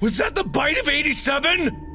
Was that the bite of 87?